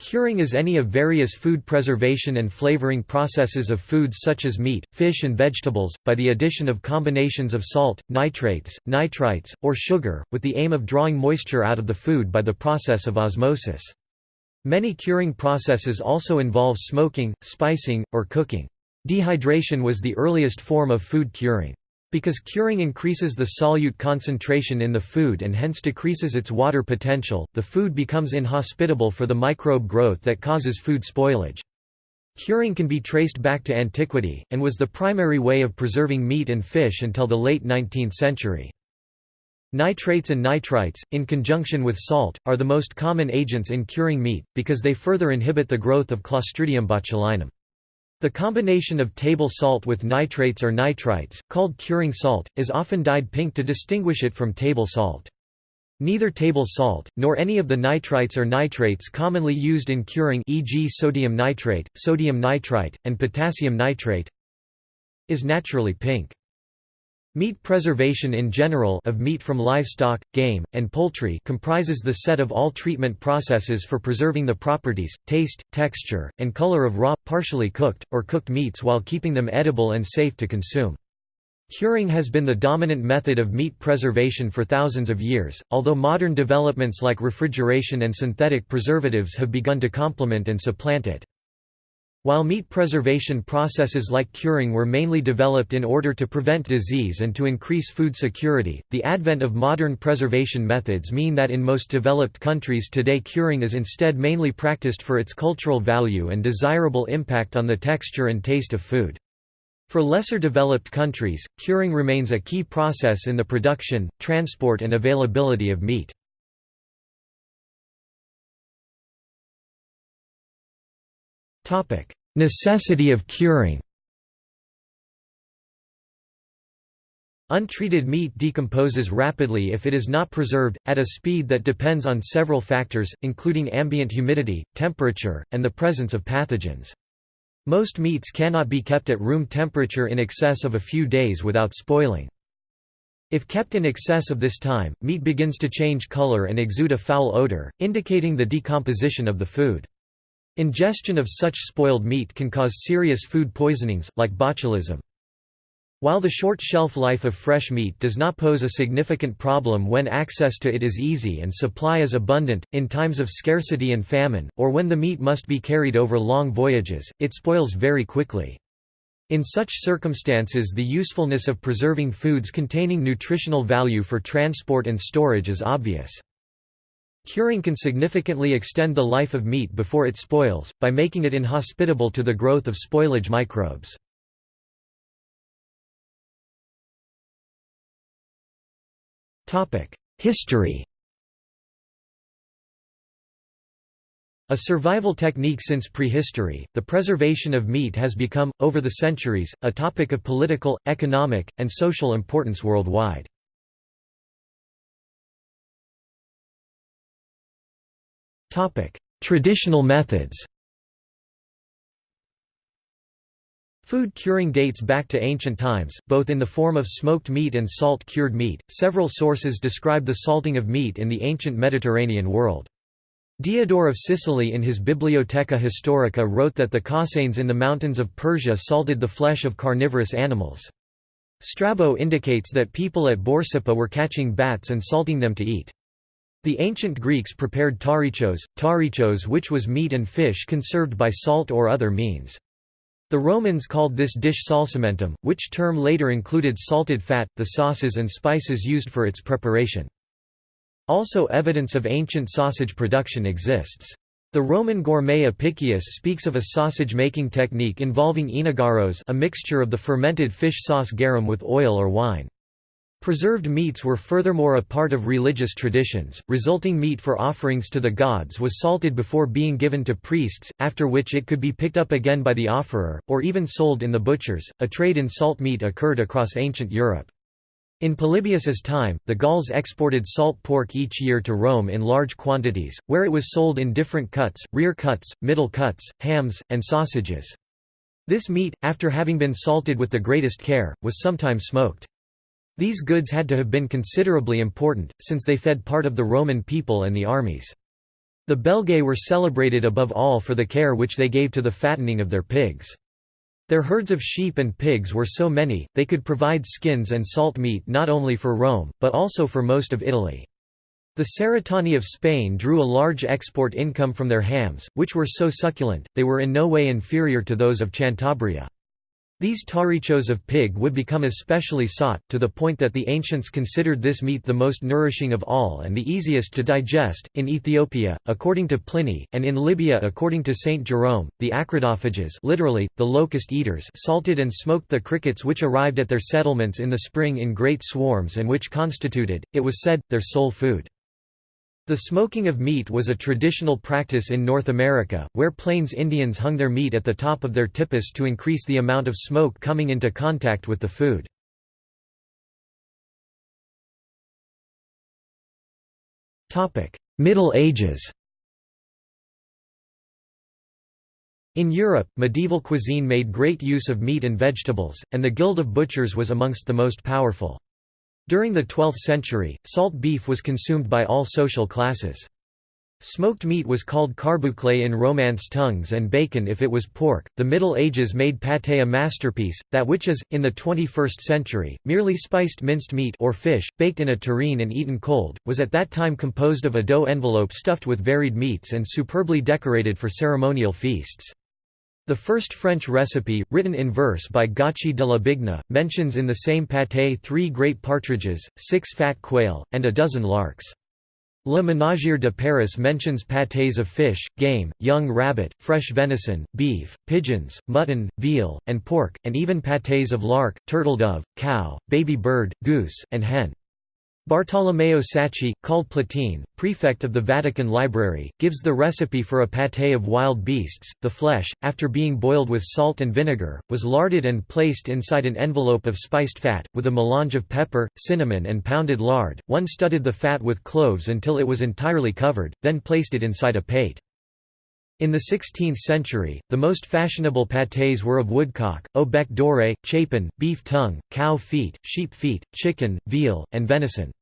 Curing is any of various food preservation and flavoring processes of foods such as meat, fish and vegetables, by the addition of combinations of salt, nitrates, nitrites, or sugar, with the aim of drawing moisture out of the food by the process of osmosis. Many curing processes also involve smoking, spicing, or cooking. Dehydration was the earliest form of food curing. Because curing increases the solute concentration in the food and hence decreases its water potential, the food becomes inhospitable for the microbe growth that causes food spoilage. Curing can be traced back to antiquity, and was the primary way of preserving meat and fish until the late 19th century. Nitrates and nitrites, in conjunction with salt, are the most common agents in curing meat, because they further inhibit the growth of Clostridium botulinum. The combination of table salt with nitrates or nitrites, called curing salt, is often dyed pink to distinguish it from table salt. Neither table salt, nor any of the nitrites or nitrates commonly used in curing e.g. sodium nitrate, sodium nitrite, and potassium nitrate is naturally pink. Meat preservation in general of meat from livestock, game, and poultry comprises the set of all treatment processes for preserving the properties, taste, texture, and color of raw, partially cooked, or cooked meats while keeping them edible and safe to consume. Curing has been the dominant method of meat preservation for thousands of years, although modern developments like refrigeration and synthetic preservatives have begun to complement and supplant it. While meat preservation processes like curing were mainly developed in order to prevent disease and to increase food security, the advent of modern preservation methods mean that in most developed countries today curing is instead mainly practiced for its cultural value and desirable impact on the texture and taste of food. For lesser developed countries, curing remains a key process in the production, transport and availability of meat. Necessity of curing Untreated meat decomposes rapidly if it is not preserved, at a speed that depends on several factors, including ambient humidity, temperature, and the presence of pathogens. Most meats cannot be kept at room temperature in excess of a few days without spoiling. If kept in excess of this time, meat begins to change color and exude a foul odor, indicating the decomposition of the food. Ingestion of such spoiled meat can cause serious food poisonings, like botulism. While the short shelf life of fresh meat does not pose a significant problem when access to it is easy and supply is abundant, in times of scarcity and famine, or when the meat must be carried over long voyages, it spoils very quickly. In such circumstances the usefulness of preserving foods containing nutritional value for transport and storage is obvious. Curing can significantly extend the life of meat before it spoils, by making it inhospitable to the growth of spoilage microbes. History A survival technique since prehistory, the preservation of meat has become, over the centuries, a topic of political, economic, and social importance worldwide. Topic: Traditional methods. Food curing dates back to ancient times, both in the form of smoked meat and salt cured meat. Several sources describe the salting of meat in the ancient Mediterranean world. Diodore of Sicily in his Bibliotheca Historica wrote that the Caucanes in the mountains of Persia salted the flesh of carnivorous animals. Strabo indicates that people at Borsippa were catching bats and salting them to eat. The ancient Greeks prepared tarichos, tarichos which was meat and fish conserved by salt or other means. The Romans called this dish salsamentum, which term later included salted fat, the sauces and spices used for its preparation. Also evidence of ancient sausage production exists. The Roman gourmet Apicius speaks of a sausage-making technique involving enogaros a mixture of the fermented fish sauce garum with oil or wine. Preserved meats were furthermore a part of religious traditions, resulting meat for offerings to the gods was salted before being given to priests, after which it could be picked up again by the offerer, or even sold in the butchers. A trade in salt meat occurred across ancient Europe. In Polybius's time, the Gauls exported salt pork each year to Rome in large quantities, where it was sold in different cuts, rear cuts, middle cuts, hams, and sausages. This meat, after having been salted with the greatest care, was sometimes smoked. These goods had to have been considerably important, since they fed part of the Roman people and the armies. The Belgae were celebrated above all for the care which they gave to the fattening of their pigs. Their herds of sheep and pigs were so many, they could provide skins and salt meat not only for Rome, but also for most of Italy. The Cerretani of Spain drew a large export income from their hams, which were so succulent, they were in no way inferior to those of Cantabria. These tarichos of pig would become especially sought, to the point that the ancients considered this meat the most nourishing of all and the easiest to digest. In Ethiopia, according to Pliny, and in Libya according to Saint Jerome, the acridophages literally, the locust eaters salted and smoked the crickets which arrived at their settlements in the spring in great swarms and which constituted, it was said, their sole food. The smoking of meat was a traditional practice in North America, where Plains Indians hung their meat at the top of their tipis to increase the amount of smoke coming into contact with the food. Middle Ages In Europe, medieval cuisine made great use of meat and vegetables, and the Guild of Butchers was amongst the most powerful. During the 12th century, salt beef was consumed by all social classes. Smoked meat was called carbouclé in Romance tongues and bacon if it was pork. The Middle Ages made pâté a masterpiece, that which is, in the 21st century, merely spiced minced meat or fish, baked in a tureen and eaten cold, was at that time composed of a dough envelope stuffed with varied meats and superbly decorated for ceremonial feasts. The first French recipe, written in verse by Gaucher de la Bigne, mentions in the same pâté three great partridges, six fat quail, and a dozen larks. Le Ménagier de Paris mentions pâtés of fish, game, young rabbit, fresh venison, beef, pigeons, mutton, veal, and pork, and even pâtés of lark, turtle-dove, cow, baby bird, goose, and hen. Bartolomeo Sacchi, called Platine, prefect of the Vatican Library, gives the recipe for a pâté of wild beasts. The flesh, after being boiled with salt and vinegar, was larded and placed inside an envelope of spiced fat, with a melange of pepper, cinnamon, and pounded lard. One studded the fat with cloves until it was entirely covered, then placed it inside a pate. In the 16th century, the most fashionable pâtés were of woodcock, au bec doré, chapon, beef tongue, cow feet, sheep feet, chicken, veal, and venison.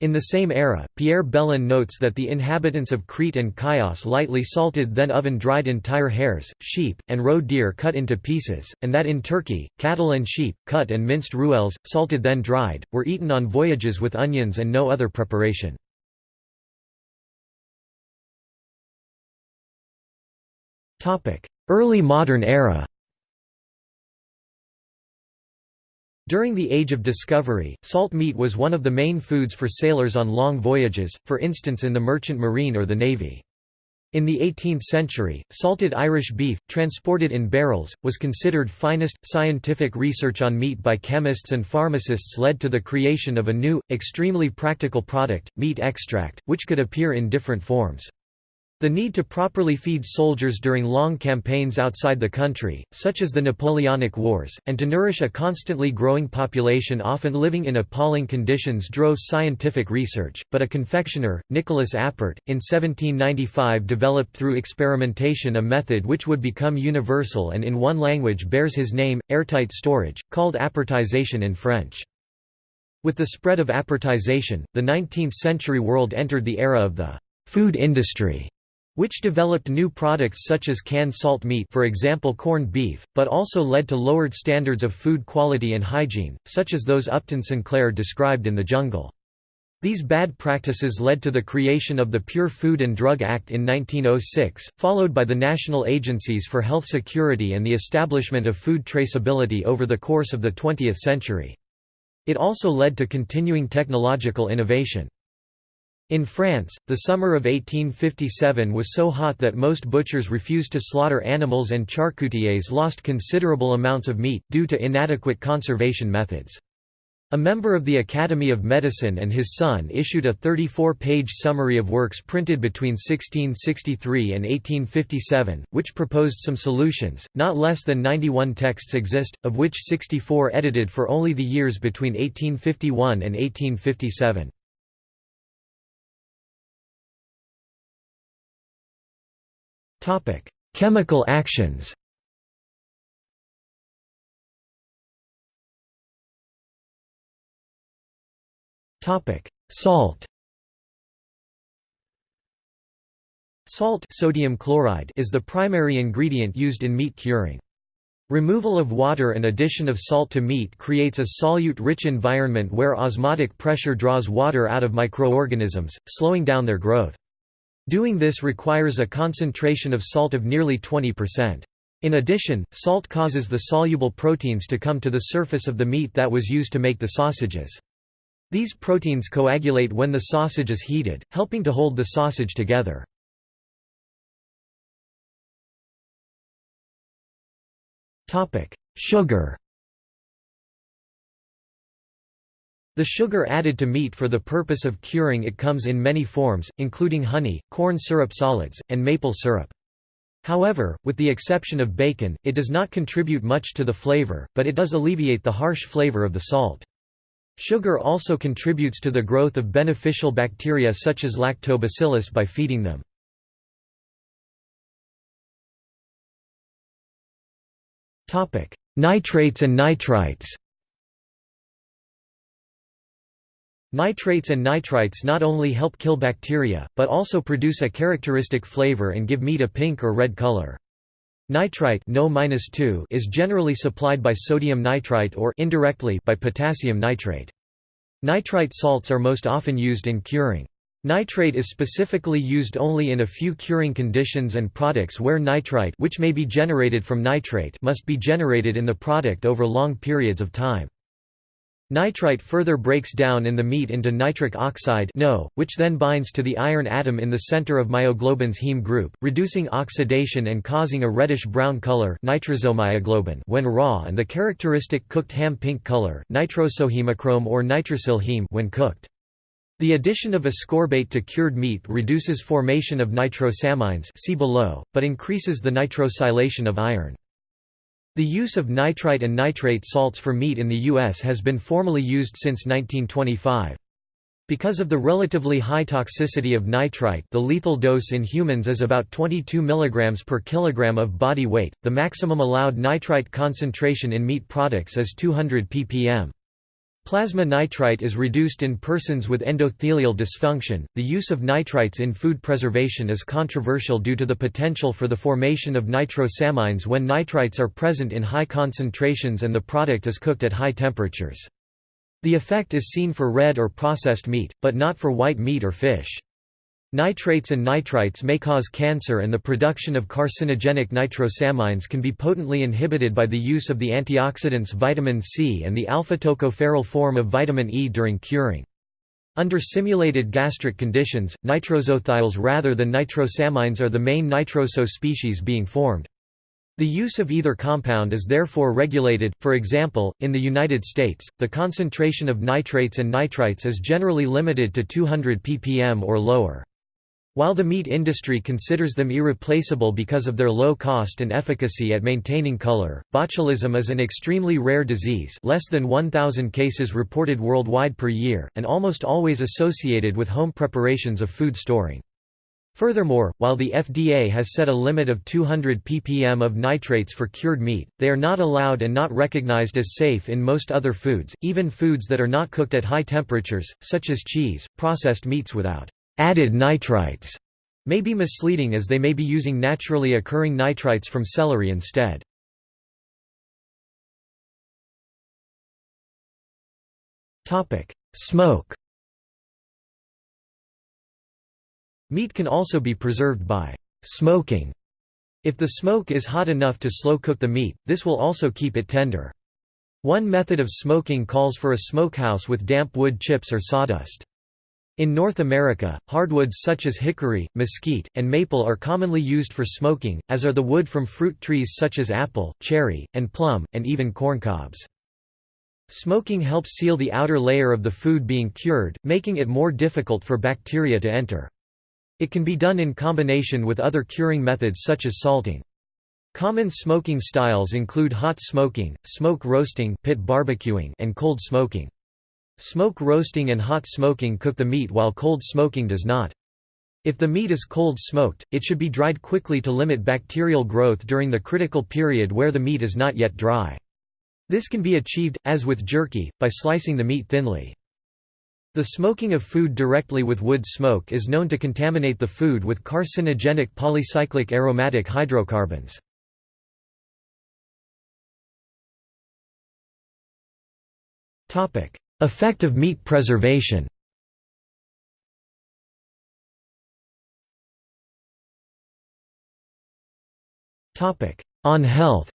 In the same era, Pierre Belon notes that the inhabitants of Crete and Chios lightly salted then oven-dried entire hares, sheep, and roe deer cut into pieces, and that in Turkey, cattle and sheep, cut and minced ruelles, salted then dried, were eaten on voyages with onions and no other preparation. Early modern era During the Age of Discovery, salt meat was one of the main foods for sailors on long voyages, for instance in the merchant marine or the navy. In the 18th century, salted Irish beef, transported in barrels, was considered finest. Scientific research on meat by chemists and pharmacists led to the creation of a new, extremely practical product, meat extract, which could appear in different forms. The need to properly feed soldiers during long campaigns outside the country, such as the Napoleonic Wars, and to nourish a constantly growing population often living in appalling conditions drove scientific research, but a confectioner, Nicolas Appert, in 1795 developed through experimentation a method which would become universal and in one language bears his name, airtight storage, called appertization in French. With the spread of appertization, the 19th-century world entered the era of the food industry which developed new products such as canned salt meat for example corned beef, but also led to lowered standards of food quality and hygiene, such as those Upton Sinclair described in The Jungle. These bad practices led to the creation of the Pure Food and Drug Act in 1906, followed by the national agencies for health security and the establishment of food traceability over the course of the 20th century. It also led to continuing technological innovation. In France, the summer of 1857 was so hot that most butchers refused to slaughter animals and charcutiers lost considerable amounts of meat, due to inadequate conservation methods. A member of the Academy of Medicine and his son issued a 34-page summary of works printed between 1663 and 1857, which proposed some solutions. Not less than 91 texts exist, of which 64 edited for only the years between 1851 and 1857. Chemical actions Topic: Salt Salt sodium chloride is the primary ingredient used in meat curing. Removal of water and addition of salt to meat creates a solute-rich environment where osmotic pressure draws water out of microorganisms, slowing down their growth. Doing this requires a concentration of salt of nearly 20%. In addition, salt causes the soluble proteins to come to the surface of the meat that was used to make the sausages. These proteins coagulate when the sausage is heated, helping to hold the sausage together. Sugar The sugar added to meat for the purpose of curing it comes in many forms, including honey, corn syrup solids, and maple syrup. However, with the exception of bacon, it does not contribute much to the flavor, but it does alleviate the harsh flavor of the salt. Sugar also contributes to the growth of beneficial bacteria such as lactobacillus by feeding them. Nitrates and nitrites. Nitrates and nitrites not only help kill bacteria, but also produce a characteristic flavor and give meat a pink or red color. Nitrite no is generally supplied by sodium nitrite or indirectly by potassium nitrate. Nitrite salts are most often used in curing. Nitrate is specifically used only in a few curing conditions and products where nitrite which may be generated from nitrate must be generated in the product over long periods of time. Nitrite further breaks down in the meat into nitric oxide NO, which then binds to the iron atom in the center of myoglobin's heme group, reducing oxidation and causing a reddish-brown color nitrosomyoglobin when raw and the characteristic cooked ham pink color nitrosohemochrome or nitrosylheme when cooked. The addition of ascorbate to cured meat reduces formation of nitrosamines see below, but increases the nitrosylation of iron. The use of nitrite and nitrate salts for meat in the U.S. has been formally used since 1925. Because of the relatively high toxicity of nitrite the lethal dose in humans is about 22 mg per kilogram of body weight, the maximum allowed nitrite concentration in meat products is 200 ppm. Plasma nitrite is reduced in persons with endothelial dysfunction. The use of nitrites in food preservation is controversial due to the potential for the formation of nitrosamines when nitrites are present in high concentrations and the product is cooked at high temperatures. The effect is seen for red or processed meat, but not for white meat or fish. Nitrates and nitrites may cause cancer and the production of carcinogenic nitrosamines can be potently inhibited by the use of the antioxidants vitamin C and the alpha-tocopherol form of vitamin E during curing. Under simulated gastric conditions, nitrosothiols rather than nitrosamines are the main nitroso species being formed. The use of either compound is therefore regulated, for example, in the United States, the concentration of nitrates and nitrites is generally limited to 200 ppm or lower. While the meat industry considers them irreplaceable because of their low cost and efficacy at maintaining color, botulism is an extremely rare disease less than 1,000 cases reported worldwide per year, and almost always associated with home preparations of food storing. Furthermore, while the FDA has set a limit of 200 ppm of nitrates for cured meat, they are not allowed and not recognized as safe in most other foods, even foods that are not cooked at high temperatures, such as cheese, processed meats without added nitrites may be misleading as they may be using naturally occurring nitrites from celery instead. Smoke Meat can also be preserved by smoking. If the smoke is hot enough to slow cook the meat, this will also keep it tender. One method of smoking calls for a smokehouse with damp wood chips or sawdust. In North America, hardwoods such as hickory, mesquite, and maple are commonly used for smoking, as are the wood from fruit trees such as apple, cherry, and plum, and even corncobs. Smoking helps seal the outer layer of the food being cured, making it more difficult for bacteria to enter. It can be done in combination with other curing methods such as salting. Common smoking styles include hot smoking, smoke roasting pit barbecuing, and cold smoking. Smoke roasting and hot smoking cook the meat while cold smoking does not. If the meat is cold smoked, it should be dried quickly to limit bacterial growth during the critical period where the meat is not yet dry. This can be achieved, as with jerky, by slicing the meat thinly. The smoking of food directly with wood smoke is known to contaminate the food with carcinogenic polycyclic aromatic hydrocarbons. Effect of meat preservation On health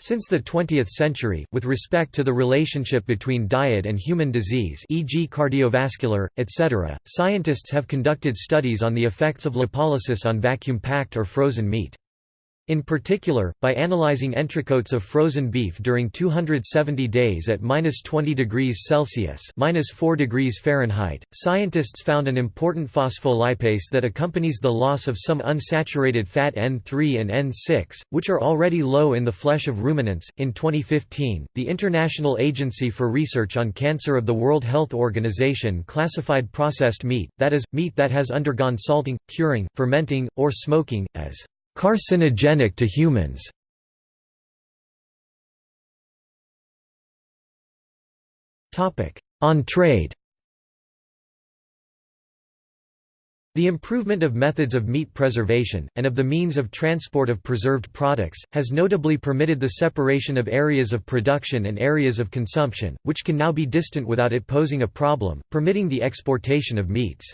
Since the 20th century, with respect to the relationship between diet and human disease e.g. cardiovascular, etc., scientists have conducted studies on the effects of lipolysis on vacuum-packed or frozen meat. In particular, by analyzing entrecôtes of frozen beef during 270 days at minus 20 degrees Celsius minus 4 degrees Fahrenheit, scientists found an important phospholipase that accompanies the loss of some unsaturated fat N3 and N6, which are already low in the flesh of ruminants. In 2015, the International Agency for Research on Cancer of the World Health Organization classified processed meat, that is, meat that has undergone salting, curing, fermenting, or smoking, as carcinogenic to humans. On trade The improvement of methods of meat preservation, and of the means of transport of preserved products, has notably permitted the separation of areas of production and areas of consumption, which can now be distant without it posing a problem, permitting the exportation of meats.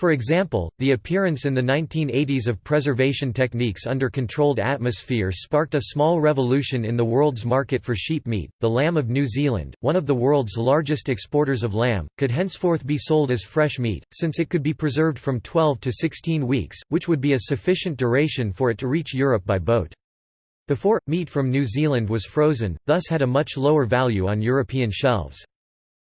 For example, the appearance in the 1980s of preservation techniques under controlled atmosphere sparked a small revolution in the world's market for sheep meat. The lamb of New Zealand, one of the world's largest exporters of lamb, could henceforth be sold as fresh meat, since it could be preserved from 12 to 16 weeks, which would be a sufficient duration for it to reach Europe by boat. Before, meat from New Zealand was frozen, thus had a much lower value on European shelves.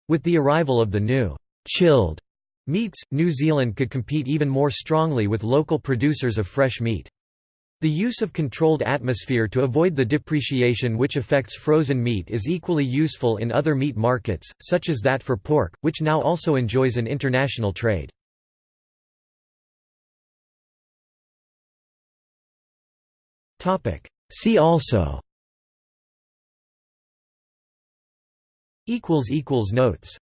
With the arrival of the new chilled Meats, New Zealand could compete even more strongly with local producers of fresh meat. The use of controlled atmosphere to avoid the depreciation which affects frozen meat is equally useful in other meat markets, such as that for pork, which now also enjoys an international trade. See also Notes